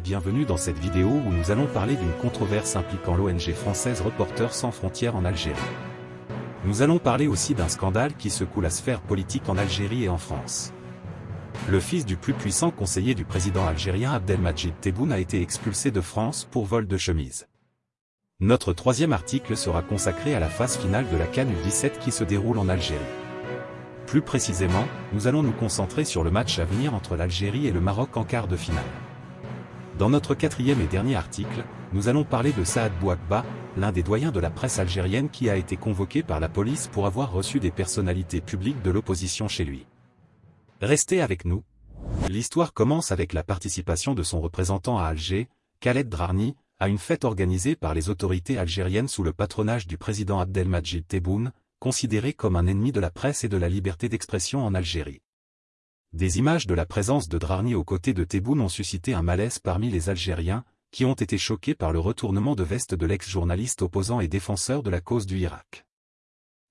bienvenue dans cette vidéo où nous allons parler d'une controverse impliquant l'ONG française Reporters sans frontières en Algérie. Nous allons parler aussi d'un scandale qui secoue la sphère politique en Algérie et en France. Le fils du plus puissant conseiller du président algérien Abdelmajid Tebboune a été expulsé de France pour vol de chemise. Notre troisième article sera consacré à la phase finale de la Cannes U17 qui se déroule en Algérie. Plus précisément, nous allons nous concentrer sur le match à venir entre l'Algérie et le Maroc en quart de finale. Dans notre quatrième et dernier article, nous allons parler de Saad Bouakba, l'un des doyens de la presse algérienne qui a été convoqué par la police pour avoir reçu des personnalités publiques de l'opposition chez lui. Restez avec nous. L'histoire commence avec la participation de son représentant à Alger, Khaled Drarni, à une fête organisée par les autorités algériennes sous le patronage du président Abdelmajid Tebboune, considéré comme un ennemi de la presse et de la liberté d'expression en Algérie. Des images de la présence de Drarni aux côtés de Tebboune ont suscité un malaise parmi les Algériens, qui ont été choqués par le retournement de veste de l'ex-journaliste opposant et défenseur de la cause du Irak.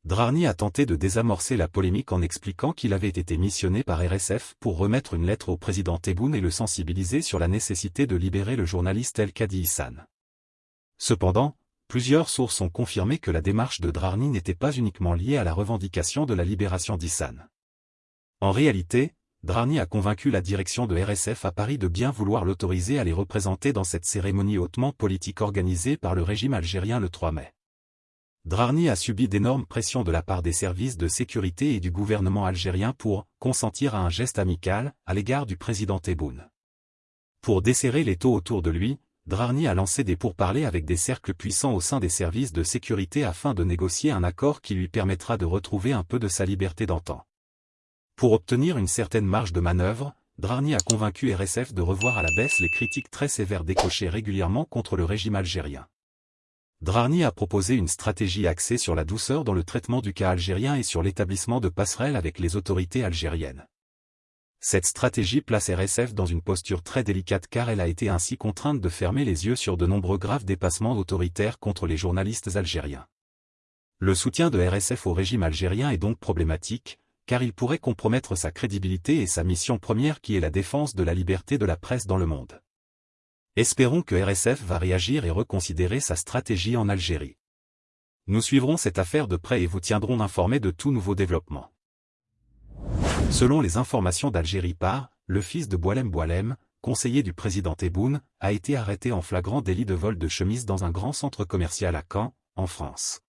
Drarni a tenté de désamorcer la polémique en expliquant qu'il avait été missionné par RSF pour remettre une lettre au président Tebboune et le sensibiliser sur la nécessité de libérer le journaliste El Kadi Hassan. Cependant, Plusieurs sources ont confirmé que la démarche de Drarni n'était pas uniquement liée à la revendication de la libération d'Issan. En réalité, Drarni a convaincu la direction de RSF à Paris de bien vouloir l'autoriser à les représenter dans cette cérémonie hautement politique organisée par le régime algérien le 3 mai. Drarni a subi d'énormes pressions de la part des services de sécurité et du gouvernement algérien pour consentir à un geste amical à l'égard du président Tebboune. Pour desserrer les taux autour de lui, Drarni a lancé des pourparlers avec des cercles puissants au sein des services de sécurité afin de négocier un accord qui lui permettra de retrouver un peu de sa liberté d'antan. Pour obtenir une certaine marge de manœuvre, Drarni a convaincu RSF de revoir à la baisse les critiques très sévères décochées régulièrement contre le régime algérien. Drarni a proposé une stratégie axée sur la douceur dans le traitement du cas algérien et sur l'établissement de passerelles avec les autorités algériennes. Cette stratégie place RSF dans une posture très délicate car elle a été ainsi contrainte de fermer les yeux sur de nombreux graves dépassements autoritaires contre les journalistes algériens. Le soutien de RSF au régime algérien est donc problématique, car il pourrait compromettre sa crédibilité et sa mission première qui est la défense de la liberté de la presse dans le monde. Espérons que RSF va réagir et reconsidérer sa stratégie en Algérie. Nous suivrons cette affaire de près et vous tiendrons informés de tout nouveau développement. Selon les informations d'Algérie par, le fils de Boilem Boilem, conseiller du président Tebboune, a été arrêté en flagrant délit de vol de chemise dans un grand centre commercial à Caen, en France.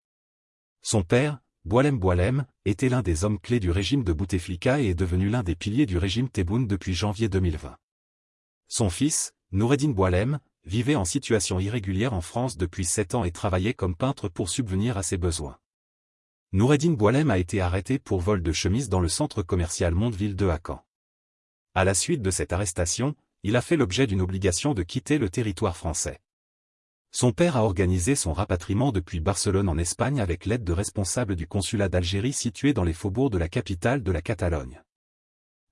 Son père, Boilem Boilem, était l'un des hommes clés du régime de Bouteflika et est devenu l'un des piliers du régime Tebboune depuis janvier 2020. Son fils, Noureddin Boilem, vivait en situation irrégulière en France depuis sept ans et travaillait comme peintre pour subvenir à ses besoins. Noureddin Boilem a été arrêté pour vol de chemise dans le centre commercial Mondeville de Hacan. À la suite de cette arrestation, il a fait l'objet d'une obligation de quitter le territoire français. Son père a organisé son rapatriement depuis Barcelone en Espagne avec l'aide de responsables du consulat d'Algérie situé dans les faubourgs de la capitale de la Catalogne.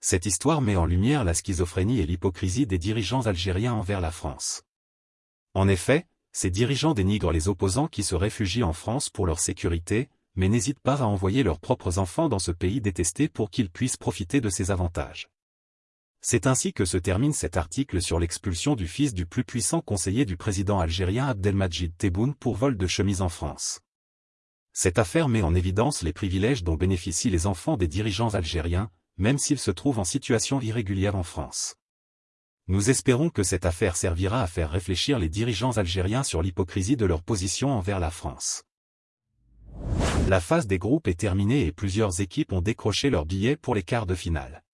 Cette histoire met en lumière la schizophrénie et l'hypocrisie des dirigeants algériens envers la France. En effet, ces dirigeants dénigrent les opposants qui se réfugient en France pour leur sécurité, mais n'hésitent pas à envoyer leurs propres enfants dans ce pays détesté pour qu'ils puissent profiter de ses avantages. C'est ainsi que se termine cet article sur l'expulsion du fils du plus puissant conseiller du président algérien Abdelmajid Tebboune pour vol de chemise en France. Cette affaire met en évidence les privilèges dont bénéficient les enfants des dirigeants algériens, même s'ils se trouvent en situation irrégulière en France. Nous espérons que cette affaire servira à faire réfléchir les dirigeants algériens sur l'hypocrisie de leur position envers la France. La phase des groupes est terminée et plusieurs équipes ont décroché leurs billets pour les quarts de finale.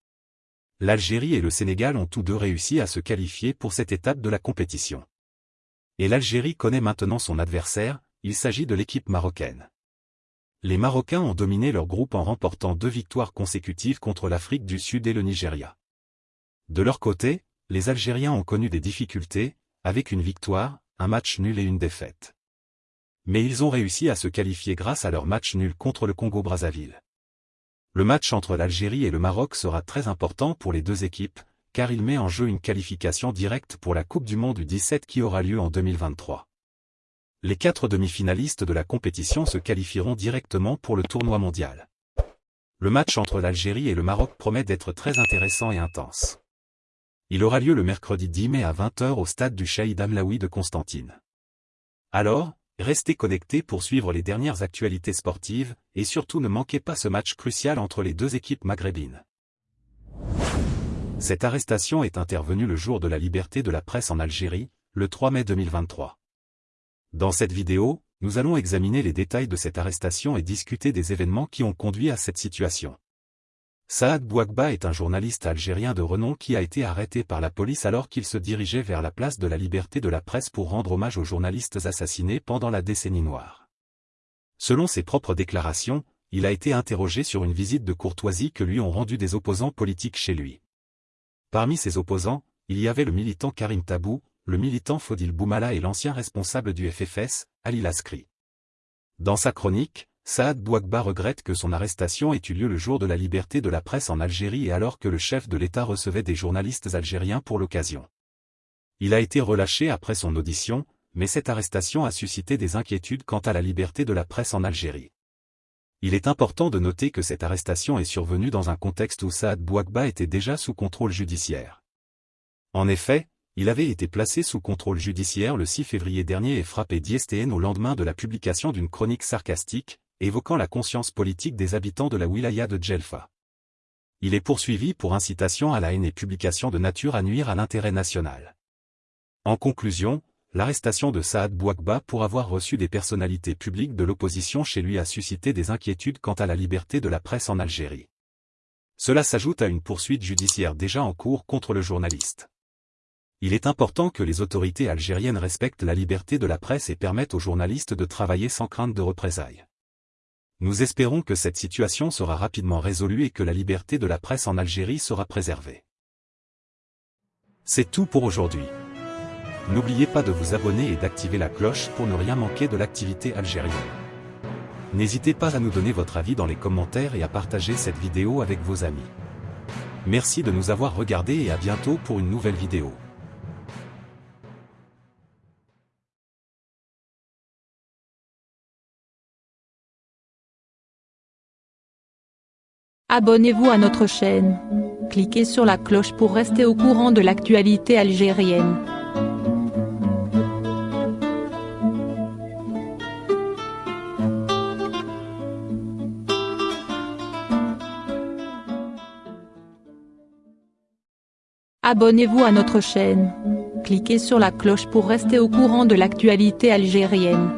L'Algérie et le Sénégal ont tous deux réussi à se qualifier pour cette étape de la compétition. Et l'Algérie connaît maintenant son adversaire, il s'agit de l'équipe marocaine. Les Marocains ont dominé leur groupe en remportant deux victoires consécutives contre l'Afrique du Sud et le Nigeria. De leur côté, les Algériens ont connu des difficultés, avec une victoire, un match nul et une défaite mais ils ont réussi à se qualifier grâce à leur match nul contre le Congo-Brazzaville. Le match entre l'Algérie et le Maroc sera très important pour les deux équipes, car il met en jeu une qualification directe pour la Coupe du Monde du 17 qui aura lieu en 2023. Les quatre demi-finalistes de la compétition se qualifieront directement pour le tournoi mondial. Le match entre l'Algérie et le Maroc promet d'être très intéressant et intense. Il aura lieu le mercredi 10 mai à 20h au stade du Shahid Amlaoui de Constantine. Alors, restez connectés pour suivre les dernières actualités sportives, et surtout ne manquez pas ce match crucial entre les deux équipes maghrébines. Cette arrestation est intervenue le jour de la liberté de la presse en Algérie, le 3 mai 2023. Dans cette vidéo, nous allons examiner les détails de cette arrestation et discuter des événements qui ont conduit à cette situation. Saad Bouagba est un journaliste algérien de renom qui a été arrêté par la police alors qu'il se dirigeait vers la place de la liberté de la presse pour rendre hommage aux journalistes assassinés pendant la décennie noire. Selon ses propres déclarations, il a été interrogé sur une visite de courtoisie que lui ont rendu des opposants politiques chez lui. Parmi ces opposants, il y avait le militant Karim Tabou, le militant Fodil Boumala et l'ancien responsable du FFS, Ali Laskri. Dans sa chronique, Saad Bouagba regrette que son arrestation ait eu lieu le jour de la liberté de la presse en Algérie et alors que le chef de l'État recevait des journalistes algériens pour l'occasion. Il a été relâché après son audition, mais cette arrestation a suscité des inquiétudes quant à la liberté de la presse en Algérie. Il est important de noter que cette arrestation est survenue dans un contexte où Saad Bouagba était déjà sous contrôle judiciaire. En effet, il avait été placé sous contrôle judiciaire le 6 février dernier et frappé d'ISTN au lendemain de la publication d'une chronique sarcastique, évoquant la conscience politique des habitants de la wilaya de Djelfa. Il est poursuivi pour incitation à la haine et publication de nature à nuire à l'intérêt national. En conclusion, l'arrestation de Saad Bouakba pour avoir reçu des personnalités publiques de l'opposition chez lui a suscité des inquiétudes quant à la liberté de la presse en Algérie. Cela s'ajoute à une poursuite judiciaire déjà en cours contre le journaliste. Il est important que les autorités algériennes respectent la liberté de la presse et permettent aux journalistes de travailler sans crainte de représailles. Nous espérons que cette situation sera rapidement résolue et que la liberté de la presse en Algérie sera préservée. C'est tout pour aujourd'hui. N'oubliez pas de vous abonner et d'activer la cloche pour ne rien manquer de l'activité algérienne. N'hésitez pas à nous donner votre avis dans les commentaires et à partager cette vidéo avec vos amis. Merci de nous avoir regardés et à bientôt pour une nouvelle vidéo. Abonnez-vous à notre chaîne. Cliquez sur la cloche pour rester au courant de l'actualité algérienne. Abonnez-vous à notre chaîne. Cliquez sur la cloche pour rester au courant de l'actualité algérienne.